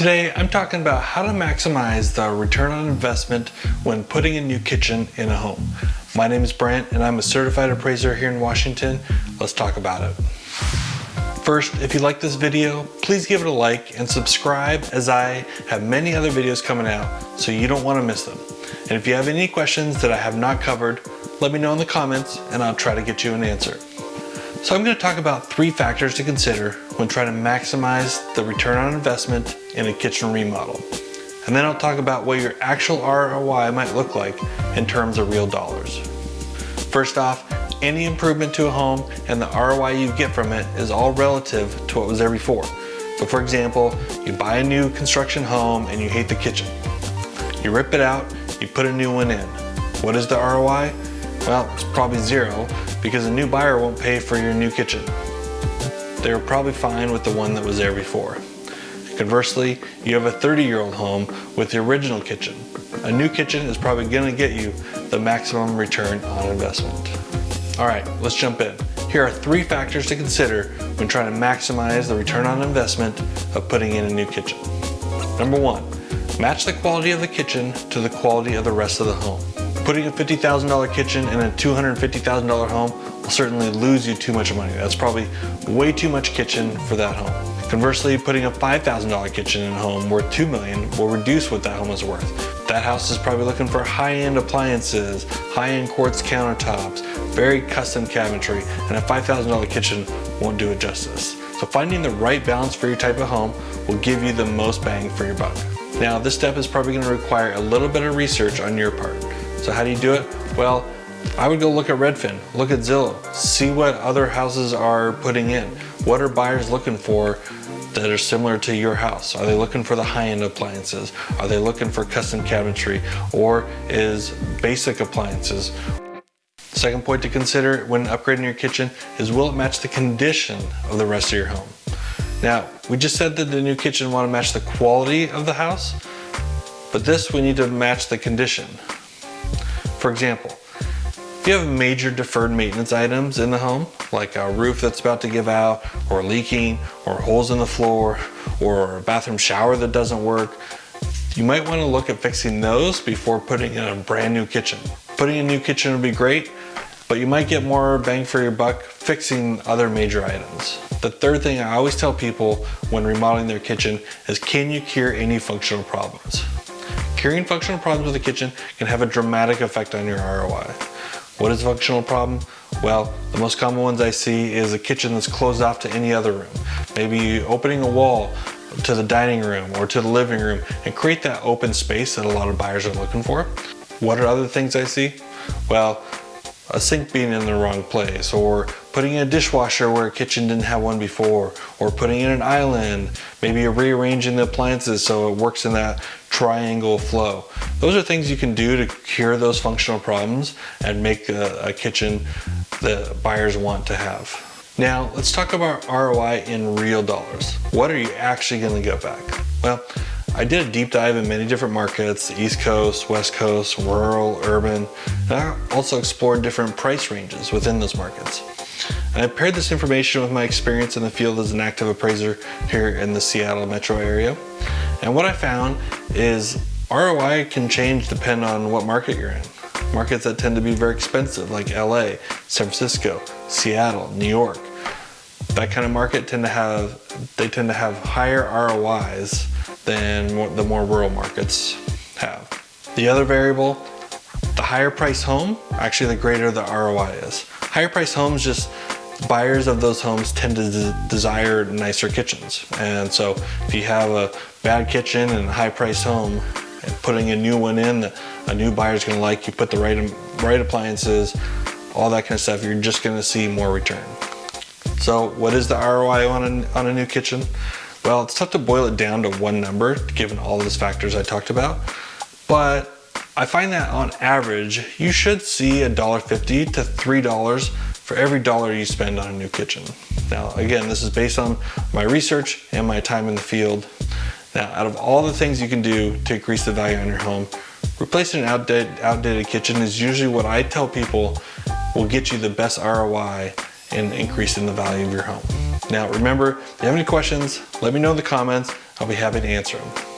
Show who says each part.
Speaker 1: Today, I'm talking about how to maximize the return on investment when putting a new kitchen in a home. My name is Brent and I'm a certified appraiser here in Washington. Let's talk about it. First, if you like this video, please give it a like and subscribe as I have many other videos coming out so you don't want to miss them. And if you have any questions that I have not covered, let me know in the comments and I'll try to get you an answer. So I'm going to talk about three factors to consider when trying to maximize the return on investment in a kitchen remodel. And then I'll talk about what your actual ROI might look like in terms of real dollars. First off, any improvement to a home and the ROI you get from it is all relative to what was there before. So for example, you buy a new construction home and you hate the kitchen. You rip it out, you put a new one in. What is the ROI? Well, it's probably zero because a new buyer won't pay for your new kitchen. They were probably fine with the one that was there before. Conversely, you have a 30 year old home with the original kitchen. A new kitchen is probably gonna get you the maximum return on investment. All right, let's jump in. Here are three factors to consider when trying to maximize the return on investment of putting in a new kitchen. Number one, match the quality of the kitchen to the quality of the rest of the home. Putting a $50,000 kitchen in a $250,000 home will certainly lose you too much money. That's probably way too much kitchen for that home. Conversely, putting a $5,000 kitchen in a home worth 2 million will reduce what that home is worth. That house is probably looking for high-end appliances, high-end quartz countertops, very custom cabinetry, and a $5,000 kitchen won't do it justice. So finding the right balance for your type of home will give you the most bang for your buck. Now, this step is probably gonna require a little bit of research on your part. So how do you do it? Well, I would go look at Redfin, look at Zillow, see what other houses are putting in. What are buyers looking for that are similar to your house? Are they looking for the high-end appliances? Are they looking for custom cabinetry? Or is basic appliances? Second point to consider when upgrading your kitchen is will it match the condition of the rest of your home? Now, we just said that the new kitchen want to match the quality of the house, but this we need to match the condition. For example, if you have major deferred maintenance items in the home, like a roof that's about to give out, or leaking, or holes in the floor, or a bathroom shower that doesn't work, you might want to look at fixing those before putting in a brand new kitchen. Putting a new kitchen would be great, but you might get more bang for your buck fixing other major items. The third thing I always tell people when remodeling their kitchen is can you cure any functional problems? Curing functional problems with the kitchen can have a dramatic effect on your ROI. What is a functional problem? Well, the most common ones I see is a kitchen that's closed off to any other room. Maybe opening a wall to the dining room or to the living room and create that open space that a lot of buyers are looking for. What are other things I see? Well, a sink being in the wrong place or putting in a dishwasher where a kitchen didn't have one before or putting in an island maybe rearranging the appliances so it works in that triangle flow those are things you can do to cure those functional problems and make a, a kitchen that buyers want to have now let's talk about ROI in real dollars what are you actually going to get back well I did a deep dive in many different markets, East Coast, West Coast, rural, urban, and I also explored different price ranges within those markets. And I paired this information with my experience in the field as an active appraiser here in the Seattle metro area. And what I found is ROI can change depending on what market you're in. Markets that tend to be very expensive like LA, San Francisco, Seattle, New York. That kind of market tend to have, they tend to have higher ROIs than the more rural markets have. The other variable, the higher price home, actually the greater the ROI is. Higher price homes just buyers of those homes tend to de desire nicer kitchens. And so if you have a bad kitchen and a high price home, and putting a new one in that a new buyer's gonna like, you put the right, right appliances, all that kind of stuff, you're just gonna see more return. So what is the ROI on a, on a new kitchen? Well, it's tough to boil it down to one number given all of those factors I talked about, but I find that on average, you should see $1.50 to $3 for every dollar you spend on a new kitchen. Now, again, this is based on my research and my time in the field. Now, out of all the things you can do to increase the value on your home, replacing an outdated, outdated kitchen is usually what I tell people will get you the best ROI and increase in the value of your home. Now remember, if you have any questions, let me know in the comments. I'll be happy to answer them.